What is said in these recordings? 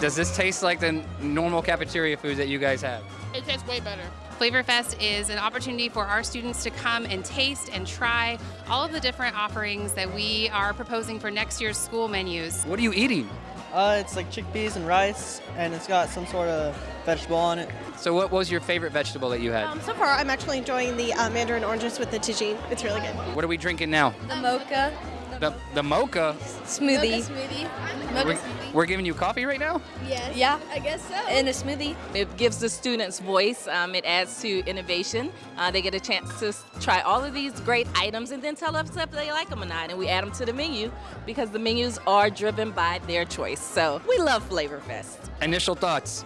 Does this taste like the normal cafeteria food that you guys have? It tastes way better. Flavorfest is an opportunity for our students to come and taste and try all of the different offerings that we are proposing for next year's school menus. What are you eating? Uh, it's like chickpeas and rice, and it's got some sort of vegetable on it. So what was your favorite vegetable that you had? Um, so far, I'm actually enjoying the uh, mandarin oranges with the tagine. It's really good. What are we drinking now? The mocha The, the mocha. smoothie. smoothie. We're, we're giving you coffee right now? Yes. Yeah. I guess so. And a smoothie. It gives the students voice. Um, it adds to innovation. Uh, they get a chance to try all of these great items and then tell us if they like them or not. And we add them to the menu because the menus are driven by their choice. So we love Flavor Fest. Initial thoughts.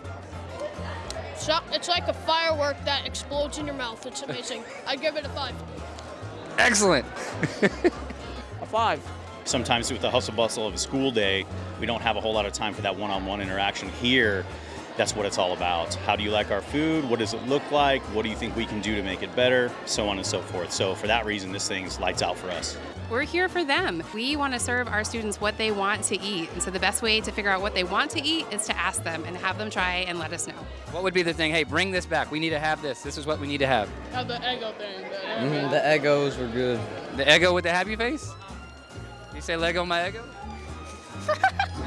It's like a firework that explodes in your mouth. It's amazing. I give it a five. Excellent. A five. Sometimes with the hustle bustle of a school day, we don't have a whole lot of time for that one-on-one interaction. Here, that's what it's all about. How do you like our food? What does it look like? What do you think we can do to make it better? So on and so forth. So for that reason, this thing's lights out for us. We're here for them. We want to serve our students what they want to eat. And so the best way to figure out what they want to eat is to ask them and have them try and let us know. What would be the thing? Hey, bring this back. We need to have this. This is what we need to have. Have the Eggo thing. The Mm, the Eggos were good. The Eggo with the happy face? You say Lego my Eggo?